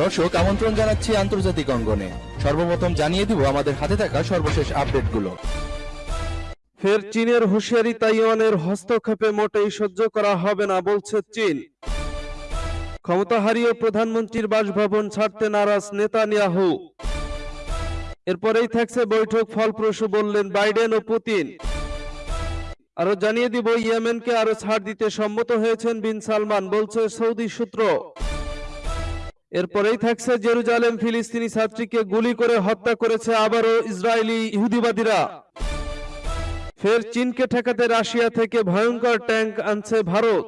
দর্শক, আমন্ত্রণ জানাচ্ছি আন্তর্জাতিক অঙ্গনে। সর্বপ্রথম জানিয়ে দিব আমাদের হাতে থাকা সর্বশেষ আপডেটগুলো। ফের চীনের হুঁশিয়ারি তাইওয়ানের হস্তক্ষেপে মোটেই সহ্য করা হবে না বলছে চীন। ক্ষমতা হারিয়ে প্রধানমন্ত্রীর বাসভবন ছাড়তে নারাজ নেতানিয়াহু। এরপরেই থাকছে বৈঠক, ফলপ্রসূ বললেন বাইডেন ও পুতিন। আরও জানিয়ে দিব, ইয়েমেনকে আরও ছাড় দিতে সম্মত হয়েছেন বিন সালমান, বলছে সৌদি সূত্র। এরপরেই থাকছে জেরুজালেম, ফিলিস্তিনি ছাত্রীকে গুলি করে হত্যা করেছে আবারও ইসরায়েলি ইহুদিবাদীরা। ফের চীনকে ঠেকাতে রাশিয়া থেকে ভয়ঙ্কর ট্যাঙ্ক আনছে ভারত।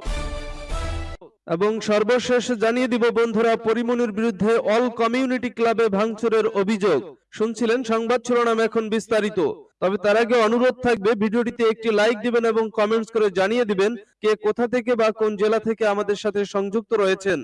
এবং সর্বশেষ জানিয়ে দিব বন্ধুরা, পরিমনির বিরুদ্ধে অল কমিউনিটি ক্লাবে ভাঙচুরের অভিযোগ। শুনছিলেন সংবাদ শিরোনাম এখন বিস্তারিত। তবে তার আগে অনুরোধ থাকবে, ভিডিওটিতে একটি লাইক দিবেন এবং কমেন্টস করে জানিয়ে দিবেন কে কোথা থেকে বা কোন জেলা থেকে আমাদের সাথে সংযুক্ত রয়েছেন।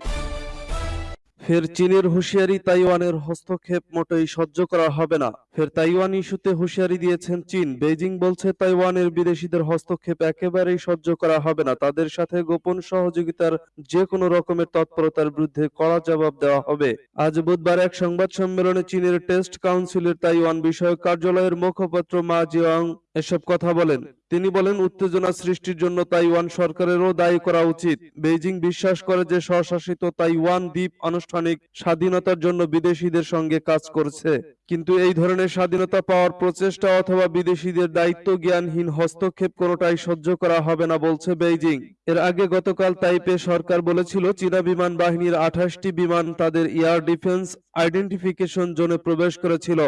ফের চীনের হুঁশিয়ারি তাইওয়ানের হস্তক্ষেপ মোটেই সহ্য করা হবে না। ফের তাইওয়ান ইস্যুতে হুঁশিয়ারি দিয়েছেন চীন। বেজিং বলছে, তাইওয়ানের বিদেশিদের হস্তক্ষেপ একেবারেই সহ্য করা হবে না। তাদের সাথে গোপন সহযোগিতার যে কোনো রকমের তৎপরতার বিরুদ্ধে কড়া জবাব দেওয়া হবে। আজ বুধবার এক সংবাদ সম্মেলনে চীনের টেস্ট কাউন্সিলের তাইওয়ান বিষয়ক কার্যালয়ের মুখপাত্র মা জিয়াং এসব কথা বলেন। তিনি বলেন, উত্তেজনা সৃষ্টির জন্য তাইওয়ান সরকারেরও দায়ী করা উচিত। বেইজিং বিশ্বাস করে যে স্বশাসিত তাইওয়ান দ্বীপ আনুষ্ঠানিক স্বাধীনতার জন্য বিদেশিদের সঙ্গে কাজ করছে। কিন্তু এই ধরনের স্বাধীনতা পাওয়ার প্রচেষ্টা অথবা বিদেশিদের দায়িত্ব জ্ঞানহীন হস্তক্ষেপ কোনোটাই সহ্য করা হবে না বলছে বেইজিং। এর আগে গতকাল তাইপে সরকার বলেছিল, চীনা বিমান বাহিনীর আঠাশটি বিমান তাদের এয়ার ডিফেন্স আইডেন্টিফিকেশন জোনে প্রবেশ করেছিল।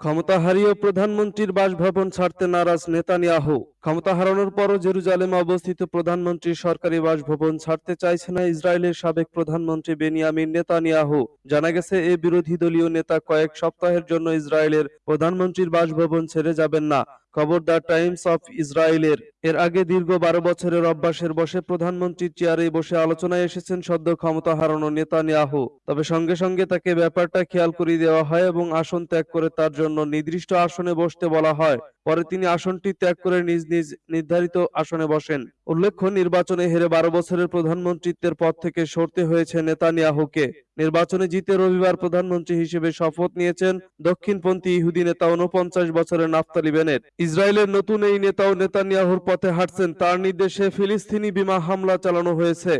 ক্ষমতা হারিয়ে প্রধানমন্ত্রীর বাসভবন ছাড়তে নারাজ নেতানিয়াহু। ক্ষমতা হারানোর পরও জেরুজালেমে অবস্থিত প্রধানমন্ত্রী সরকারি বাসভবন ছাড়তে চাইছে না ইসরায়েলের সাবেক প্রধানমন্ত্রী বেনিয়ামিন নেতানিয়াহু। জানা গেছে, এ বিরোধী দলীয় নেতা কয়েক সপ্তাহের জন্য ইসরায়েলের প্রধানমন্ত্রীর বাসভবন ছেড়ে যাবেন না। খবর দ্য টাইমস অফ ইসরায়েলের। এর আগে দীর্ঘ বারো বছরের অভ্যাসের বসে প্রধানমন্ত্রীর চেয়ারে বসে আলোচনায় এসেছেন সদ্য ক্ষমতা হারানো নেতানিয়াহু। তবে সঙ্গে সঙ্গে তাকে ব্যাপারটা খেয়াল করিয়ে দেওয়া হয় এবং আসন ত্যাগ করে তার জন্য নির্দিষ্ট আসনে বসতে বলা হয়। পরে তিনি আসনটি ত্যাগ করে নিজ নিজ নির্ধারিত আসনে বসেন। উল্লেখ্য, নির্বাচনে হেরে বারো বছরের প্রধানমন্ত্রীত্বের পদ থেকে সরতে হয়েছে নেতানিয়াহুকে। নির্বাচনে জিতে রবিবার প্রধানমন্ত্রী হিসেবে শপথ নিয়েছেন দক্ষিণপন্থী ইহুদি নেতা উনপঞ্চাশ বছরের নাফতালি বেনেট। ইসরায়েলের নতুন এই নেতাও নেতানিয়াহুর পথে হাঁটছেন। তার নির্দেশে ফিলিস্তিনি বিমা হামলা চালানো হয়েছে।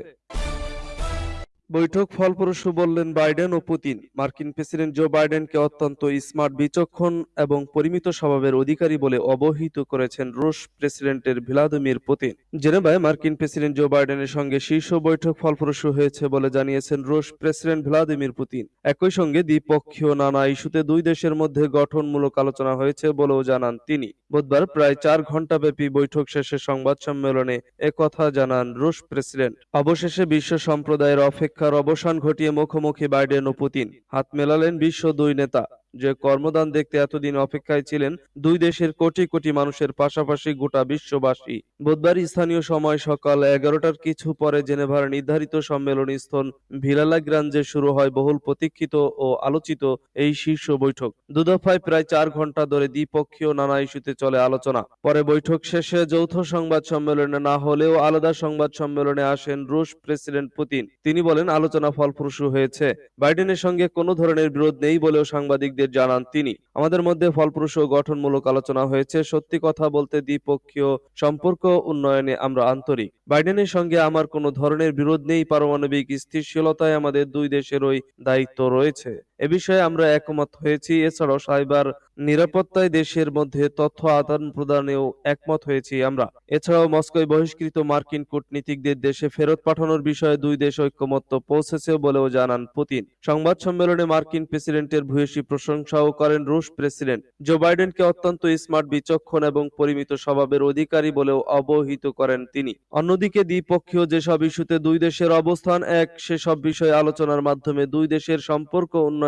বৈঠক ফলপ্রসূ বললেন বাইডেন ও পুতিন। মার্কিন প্রেসিডেন্ট জো বাইডেনকে অত্যন্ত স্মার্ট বিচক্ষণ এবং পরিমিত স্বভাবের অধিকারী বলে অবহিত করেছেন রুশ প্রেসিডেন্টের ভ্লাদিমির পুতিন। জেনেভায় মার্কিন প্রেসিডেন্ট জো বাইডেনের সঙ্গে শীর্ষ বৈঠক ফলপ্রসূ হয়েছে বলে জানিয়েছেন রুশ প্রেসিডেন্ট ভ্লাদিমির পুতিন। একই সঙ্গে দ্বিপক্ষীয় নানা ইস্যুতে দুই দেশের মধ্যে গঠনমূলক আলোচনা হয়েছে বলেও জানান তিনি। বুধবার প্রায় চার ঘণ্টাব্যাপী বৈঠক শেষে সংবাদ সম্মেলনে একথা জানান রুশ প্রেসিডেন্ট। অবশেষে বিশ্ব সম্প্রদায়ের অপেক্ষার অবসান ঘটিয়ে মুখোমুখি বাইডেন ও পুতিন। হাত মেলালেন বিশ্ব দুই নেতা। যে কর্মদান দেখতে এতদিন অপেক্ষায় ছিলেন দুই দেশের কোটি কোটি মানুষের পাশাপাশি গোটা বিশ্ববাসী। বুধবার স্থানীয় সময় সকাল এগারোটার কিছু পরে জেনেভার নির্ধারিত সম্মেলনী স্থল ভিলালা গ্রাঞ্জে শুরু হয় বহুল প্রতীক্ষিত ও আলোচিত এই শীর্ষ বৈঠক। দুদফায় প্রায় চার ঘণ্টা ধরে দ্বিপক্ষীয় নানা ইস্যুতে চলে আলোচনা। পরে বৈঠক শেষে যৌথ সংবাদ সম্মেলনে না হলেও আলাদা সংবাদ সম্মেলনে আসেন রুশ প্রেসিডেন্ট পুতিন। তিনি বলেন, আলোচনা ফলপ্রসূ হয়েছে। বাইডেনের সঙ্গে কোনো ধরনের বিরোধ নেই বলেও সাংবাদিকদের জানান তিনি। আমাদের মধ্যে ফলপ্রসূ গঠনমূলক আলোচনা হয়েছে। সত্যি কথা বলতে দ্বিপক্ষীয় সম্পর্ক উন্নয়নে আমরা আন্তরিক। বাইডেনের সঙ্গে আমার কোনো ধরনের বিরোধ নেই। পারমাণবিক স্থিতিশীলতায় আমাদের দুই দেশেরই দায়িত্ব রয়েছে। এ বিষয়ে আমরা একমত হয়েছি। এছাড়াও সাইবার নিরাপত্তায় দেশের মধ্যে তথ্য আদান প্রদানেও একমত হয়েছি আমরা। এছাড়াও মস্কোয় বহিষ্কৃত মার্কিন কূটনীতিকদের দেশে ফেরত পাঠানোর বিষয়ে দুই দেশ ঐক্যমত্য পৌঁছেছে বলেও জানান পুতিন। সংবাদ সম্মেলনে মার্কিন প্রেসিডেন্টের ভূয়সী প্রশংসাও করেন রুশ প্রেসিডেন্ট। জো বাইডেনকে অত্যন্ত স্মার্ট বিচক্ষণ এবং পরিমিত স্বভাবের অধিকারী বলেও অবহিত করেন তিনি। অন্যদিকে দ্বিপক্ষীয় যেসব ইস্যুতে দুই দেশের অবস্থান এক, সেসব বিষয়ে আলোচনার মাধ্যমে দুই দেশের সম্পর্ক উন্নয়নে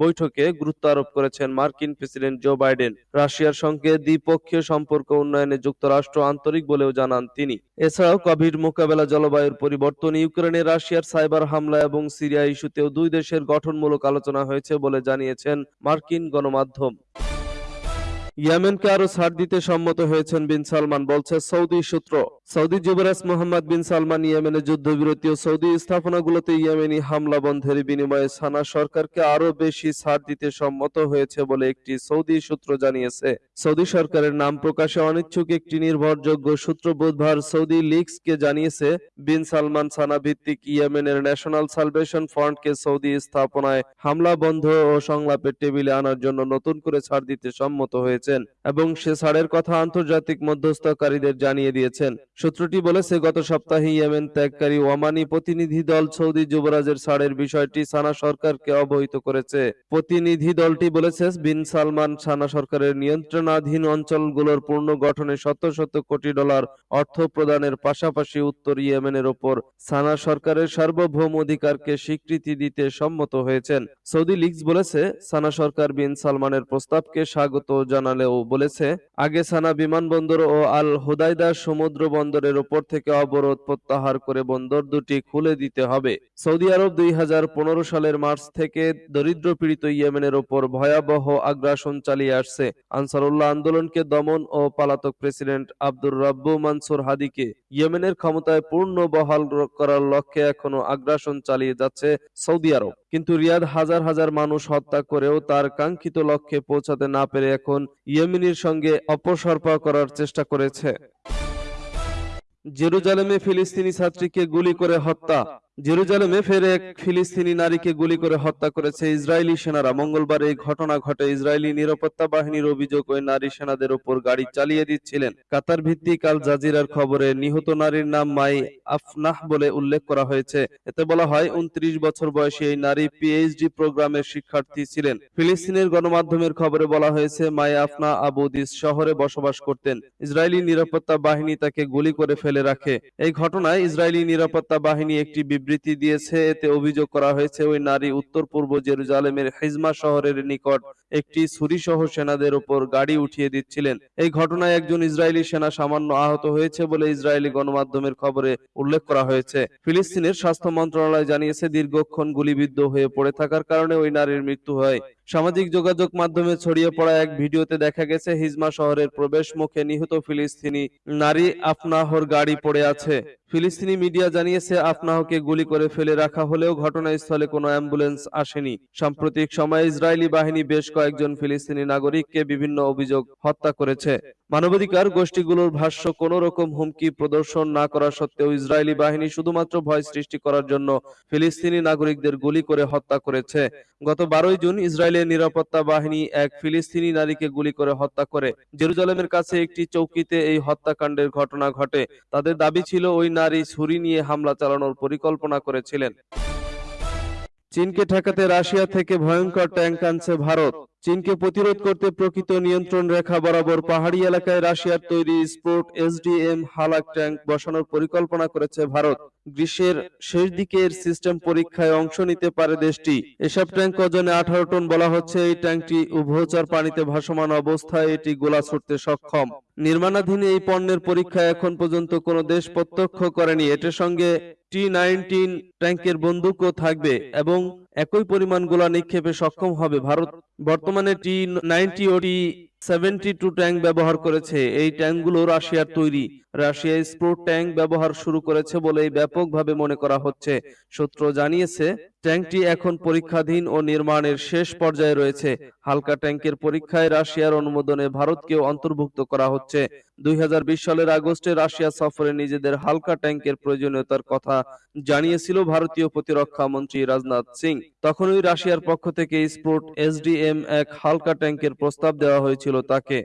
বৈঠকে গুরুত্ব আরোপ করেছেন মার্কিন প্রেসিডেন্ট জো বাইডেন। রাশিয়ার সঙ্গে দ্বিপক্ষীয় সম্পর্ক উন্নয়নে যুক্তরাষ্ট্র আন্তরিক বলেও জানান তিনি। এছাড়াও কোভিড মোকাবেলা জলবায়ুর পরিবর্তন, ইউক্রেনে রাশিয়ার সাইবার হামলা এবং সিরিয়া ইস্যুতেও দুই দেশের গঠনমূলক আলোচনা হয়েছে বলে জানিয়েছেন মার্কিন গণমাধ্যম। ইয়েমেনকে আরও ছাড় দিতে সম্মত হয়েছেন বিন সালমান বলছে, সৌদি সূত্র। সৌদি যুবরাজ মোহাম্মদ বিন সালমান ইয়েমেনের যুদ্ধবিরতি ও সৌদি স্থাপনাগুলোতে ইয়েমেনি হামলা বন্ধের বিনিময়ে সানা সরকারকে আরও বেশি ছাড় দিতে সম্মত হয়েছে বলে একটি সৌদি সূত্র জানিয়েছে। সৌদি সরকারের নাম প্রকাশে অনিচ্ছুক একটি নির্ভরযোগ্য সূত্র বুধবার সৌদি লিগসকে জানিয়েছে, বিন সালমান সানা ভিত্তিক ইয়েমেনের ন্যাশনাল সালভেশন ফ্রন্টকে সৌদি স্থাপনায় হামলা বন্ধ ও সংলাপের টেবিলে আনার জন্য নতুন করে ছাড় দিতে সম্মত হয়েছেন এবং সে ছাড়ের কথা আন্তর্জাতিক মধ্যস্থকারীদের জানিয়ে দিয়েছেন। সূত্রটি বলেছে, গত সপ্তাহে ইয়েমেন ত্যাগকারী ওমানি প্রতিনিধি দল সৌদি যুবরাজের ছাড়ের বিষয়টি সানা সরকারকে অবহিত করেছে। প্রতিনিধি দলটি বলেছে, বিন সালমান সানা সরকারের নিয়ন্ত্রণাধীন অঞ্চলগুলোর পুনর্গঠনে শত শত কোটি ডলার অর্থ প্রদানের পাশাপাশি উত্তর ইয়েমেনের ওপর সানা সরকারের সার্বভৌম অধিকারকে স্বীকৃতি দিতে সম্মত হয়েছেন। সৌদি লিগস বলেছে সানা সরকার বিন সালমানের প্রস্তাবকে স্বাগত জানালেও বলেছে, আগে সানা বিমানবন্দর ও আল হুদাইদা সমুদ্র বন্দরের ওপর থেকে অবরোধ প্রত্যাহার করে বন্দর দুটি খুলে দিতে হবে। সৌদি আরব দুই হাজার পনেরো সালের মার্চ থেকে দরিদ্র পীড়িত ইয়েমেনের ওপর ভয়াবহ আগ্রাসন চালিয়ে আসছে। আনসারুল্লাহ আন্দোলনকে দমন ও পালাতক প্রেসিডেন্ট আব্দুর রাব্বু মানসুর হাদিকে ইয়েমেনের ক্ষমতায় পূর্ণ বহাল করার লক্ষ্যে এখনও আগ্রাসন চালিয়ে যাচ্ছে সৌদি আরব। কিন্তু রিয়াদ হাজার হাজার মানুষ হত্যা করেও তার কাঙ্ক্ষিত লক্ষ্যে পৌঁছাতে না পেরে এখন ইয়েমিনির সঙ্গে অপসর্পা করার চেষ্টা করেছে। জেরুজালেমে ফিলিস্তিনি ছাত্রীকে গুলি করে হত্যা জেরুজালেমে ফের এক ফিলিস্তিনি নারীকে গুলি করে হত্যা করেছে ইসরায়েলি সেনারা। মঙ্গলবার এই ঘটনা ঘটে। ইসরায়েলি নিরাপত্তা বাহিনীর অভিযোগ ওই নারী সেনাদের উপর গাড়ি চালিয়ে দিচ্ছিলেন। কাতার ভিত্তিক আল জাজিরার খবরে নিহত নারীর নাম মাই আফনাহ বলে উল্লেখ করা হয়েছে। এতে বলা হয়, উনত্রিশ বছর বয়সী এই নারী পিএইচডি প্রোগ্রামের শিক্ষার্থী ছিলেন। ফিলিস্তিনের গণমাধ্যমের খবরে বলা হয়েছে, মাই আফনা আবুদিস শহরে বসবাস করতেন। ইসরায়েলি নিরাপত্তা বাহিনী তাকে গুলি করে ফেলে রাখে। এই ঘটনায় ইসরায়েলি নিরাপত্তা বাহিনী একটি বিবৃতি দিয়েছে, এতে অভিযোগ করা হয়েছে, ওই নারী উত্তর পূর্ব জেরুজালেমের হিজমা শহরের নিকট একটি ছুরিসহ সেনাদের উপর গাড়ি উঠিয়ে দিচ্ছিলেন। এই ঘটনায় একজন ইসরায়েলি সেনা সামান্য আহত হয়েছে বলে ইসরায়েলি গণমাধ্যমের খবরে উল্লেখ করা হয়েছে। ফিলিস্তিনের স্বাস্থ্য মন্ত্রণালয় জানিয়েছে, দীর্ঘক্ষণ গুলিবিদ্ধ হয়ে পড়ে থাকার কারণে ওই নারীর মৃত্যু হয়। সামাজিক যোগাযোগ মাধ্যমে ছড়িয়ে পড়া এক ভিডিওতে দেখা গেছে, হিজমা শহরের প্রবেশ মুখে নিহত ফিলিস্তিনি নারী আফনাহর গাড়ি পড়ে আছে। ফিলিস্তিনি মিডিয়া জানিয়েছে, আফনাহকে গুলি করে ফেলে রাখা হলেও ঘটনাস্থলে কোনো অ্যাম্বুলেন্স আসেনি। সাম্প্রতিক সময়ে ইসরায়েলি বাহিনী বেশ কয়েকজন ফিলিস্তিনি নাগরিককে বিভিন্ন অভিযোগ হত্যা করেছে। মানবাধিকার গোষ্ঠীগুলোর ভাষ্য, কোন রকম হুমকি প্রদর্শন না করা সত্ত্বেও ইসরায়েলি বাহিনী শুধুমাত্র ভয় সৃষ্টি করার জন্য ফিলিস্তিনি নাগরিকদের গুলি করে হত্যা করেছে। গত বারোই জুন ইসরায়েলের নিরাপত্তা বাহিনী এক ফিলিস্তিনি নারীকে গুলি করে হত্যা করে। জেরুজালেমের কাছে একটি চৌকিতে এই হত্যাকাণ্ডের ঘটনা ঘটে। তাদের দাবি ছিল ওই নারী ছুরি নিয়ে হামলা চালানোর পরিকল্পনা করেছিলেন। চীনকে ঠেকাতে রাশিয়া থেকে ভয়ঙ্কর ট্যাঙ্ক আনছে ভারত। চীনকে প্রতিরোধ করতে প্রকৃত নিয়ন্ত্রণ রেখা বরাবর পাহাড়ি এলাকায় রাশিয়ার তৈরি স্পোর্ট এসডিএম হালাক ট্যাঙ্ক বসানোর পরিকল্পনা করেছে ভারত। গ্রীষ্মের শেষ দিকে এর সিস্টেম পরীক্ষায় অংশ নিতে পারে দেশটি। এসব ট্যাঙ্ক ওজনে আঠারো টন বলা হচ্ছে। এই ট্যাঙ্কটি উভচর পানিতে ভাসমান অবস্থায় এটি গোলা ছুটতে সক্ষম। নির্মাণাধীন এই পণ্যের পরীক্ষা এখন পর্যন্ত কোনো দেশ প্রত্যক্ষ করেনি। এটার সঙ্গে টি নাইনটিন ট্যাঙ্কের বন্দুকও থাকবে এবং একই পরিমাণ গোলা নিক্ষেপে সক্ষম হবে। ভারত বর্তমানে টি নাইনটি ও টি সেভেন্টি টু ট্যাঙ্ক ব্যবহার করেছে। এই ট্যাঙ্কগুলো রাশিয়ার তৈরি। রাশিয়া স্পোর্ট ট্যাঙ্ক ব্যবহার শুরু করেছে বলেই ব্যাপকভাবে মনে করা হচ্ছে। সূত্র জানিয়েছে, ট্যাঙ্কটি এখন পরীক্ষাধীন ও নির্মাণের শেষ পর্যায়ে রয়েছে। হালকা ট্যাঙ্কের পরীক্ষায় রাশিয়ার অনুমোদনে ভারতকেও অন্তর্ভুক্ত করা হচ্ছে। দুই হাজার বিশ সালের আগস্টে রাশিয়া সফরে নিজেদের হালকা ট্যাঙ্কের প্রয়োজনীয়তার কথা জানিয়েছিল ভারতীয় প্রতিরক্ষা মন্ত্রী রাজনাথ সিং। তখনই রাশিয়ার পক্ষ থেকে স্পোর্ট এসডিএম এক হালকা ট্যাঙ্কের প্রস্তাব দেওয়া হয়েছিল তাকে।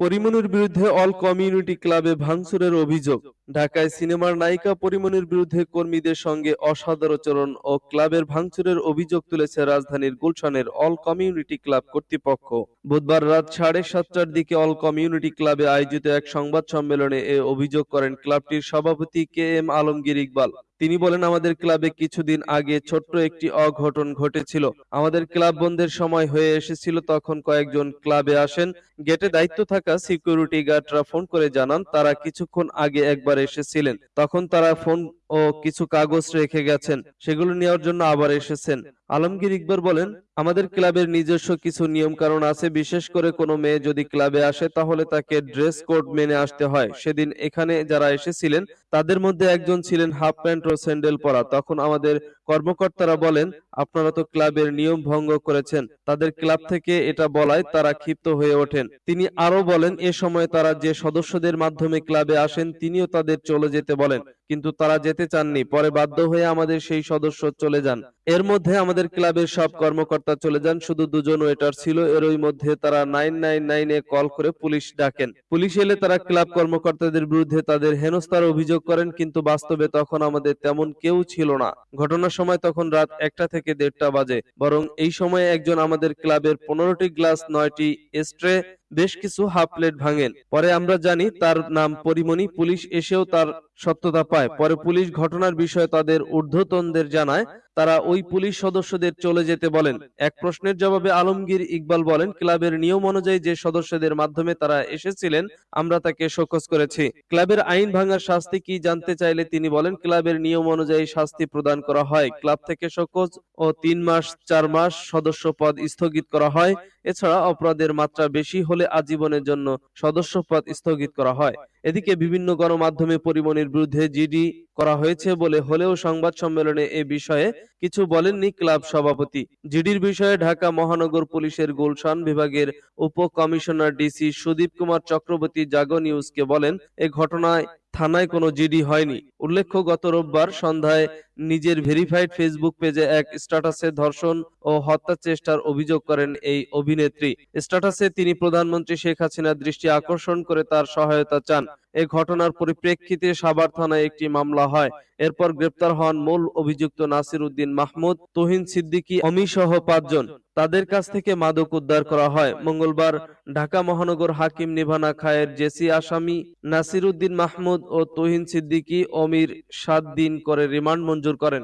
পরিমণির বিরুদ্ধে অল কমিউনিটি ক্লাবে ভাঙচুরের অভিযোগ। ঢাকায় সিনেমার নায়িকা পরিমণির বিরুদ্ধে কর্মীদের সঙ্গে অসদাচরণ ও ক্লাবের ভাঙচুরের অভিযোগ তুলেছে রাজধানীর গুলশানের অল কমিউনিটি ক্লাব কর্তৃপক্ষ। বুধবার রাত সাড়ে সাতটার দিকে অল কমিউনিটি ক্লাবে আয়োজিত এক সংবাদ সম্মেলনে এ অভিযোগ করেন ক্লাবটির সভাপতি কে এম আলমগীর ইকবাল। তিনি বলেন, আমাদের ক্লাবে কিছুদিন আগে ছোট্ট একটি অঘটন ঘটেছিল। আমাদের ক্লাব বন্ধের সময় হয়ে এসেছিল। তখন কয়েকজন ক্লাবে আসেন। গেটে দায়িত্ব থাকা সিকিউরিটি গার্ডরা ফোন করে জানান, তারা কিছুক্ষণ আগে একবার এসেছিলেন। তখন তারা ফোন ও কিছু কাগজ রেখে গেছেন, সেগুলো নেওয়ার জন্য আবার এসেছেন। আলমগীর ইকবর বলেন, আমাদের ক্লাবের নিজস্ব কিছু নিয়ম কারণ আছে, বিশেষ করে কোনো মেয়ে যদি ক্লাবে আসে, তাহলে তাকে ড্রেস কোড মেনে আসতে হয়। সেদিন এখানে যারা এসেছিলেন, তাদের মধ্যে একজন ছিলেন হাফ প্যান্ট ও স্যান্ডেল পরা। তখন আমাদের কর্মকর্তারা বলেন, আপনারা তো ক্লাবের নিয়ম ভঙ্গ করেছেন। তাদের ক্লাব থেকে এটা বলায় তারা ক্ষিপ্ত হয়ে ওঠেন। তিনি আরও বলেন, এ সময় তারা যে সদস্যদের মাধ্যমে ক্লাবে আসেন, তিনিও তাদের চলে যেতে বলেন। কিন্তু তারা যেতে চাননি। পরে বাধ্য হয়ে আমাদের সেই সদস্য চলে যান। এর মধ্যে আমাদের ক্লাবের সব কর্মকর্তা চলে যান। শুধু দুজন ওয়েটার ছিল। এরই মধ্যে তারা নাইন নাইন নাইনে কল করে পুলিশ ডাকেন। পুলিশ এলে তারা ক্লাব কর্মকর্তাদের বিরুদ্ধে তাদের হেনস্থার অভিযোগ করেন। কিন্তু বাস্তবে তখন আমাদের তেমন কেউ ছিল না। ঘটনার সময় তখন রাত একটা থেকে দেড়টা বাজে। বরং এই সময়ে একজন আমাদের ক্লাবের পনেরোটি গ্লাস, নয়টি স্ট্রে বেশ কিছু হাফ প্লেট ভাঙেন। পরে আমরা জানি তার নাম পরিমণি। পুলিশ এসেও তার সত্যতা পায়। পরে পুলিশ ঘটনার বিষয়ে তাদের ঊর্ধ্বতনদের জানায় তারা ওই পুলিশ সদস্যদের চলে যেতে বলেন। এক প্রশ্নের জবাবে আলমগীর ইকবাল বলেন ক্লাবের নিয়ম অনুযায়ী যে সদস্যদের মাধ্যমে তারা এসেছিলেন আমরা তাকে শোকজ করেছি। ক্লাবের আইন ভাঙার শাস্তি কি জানতে চাইলে তিনি বলেন ক্লাবের নিয়ম অনুযায়ী শাস্তি প্রদান করা হয়। ক্লাব থেকে শোকজ ও তিন মাস চার মাস সদস্য পদ স্থগিত করা হয় এছাড়া অপরাধের মাত্রা বেশি হলে আজীবনের জন্য সদস্যপদ স্থগিত করা হয়। এদিকে বিভিন্ন গণমাধ্যমে পরিমণির বিরুদ্ধে জিডি করা হয়েছে বলে হলেও সংবাদ সম্মেলনে এ বিষয়ে কিছু বলেননি ক্লাব সভাপতি। জিডির বিষয়ে ঢাকা মহানগর পুলিশের গুলশান বিভাগের উপ কমিশনার ডিসি সুদীপ কুমার চক্রবর্তী জাগো নিউজকে বলেন, এ ঘটনায় থানায় কোনো জিডি হয়নি। উল্লেখ্য, গত রোববার সন্ধ্যায় নিজের ভেরিফাইড ফেসবুক পেজে এক স্ট্যাটাসে ধর্ষণ ও হত্যা চেষ্টার অভিযোগ করেন এই অভিনেত্রী। স্ট্যাটাসে তিনি প্রধানমন্ত্রী শেখ হাসিনার দৃষ্টি আকর্ষণ করে তার সহায়তা চান। এ ঘটনার পরিপ্রেক্ষিতে সাভার থানায় একটি মামলা হয়। এরপর গ্রেপ্তার হন মূল অভিযুক্ত নাসির উদ্দিন মাহমুদ, তোহিন সিদ্দিকী, অমি সহ পাঁচজন। তাদের কাছ থেকে মাদক উদ্ধার করা হয়। মঙ্গলবার ঢাকা মহানগর হাকিম নিভানা খায়ের জেসি আসামি নাসির উদ্দিন মাহমুদ ও তোহিন সিদ্দিকী অমির সাত দিন করে রিমান্ড মঞ্জুর করেন।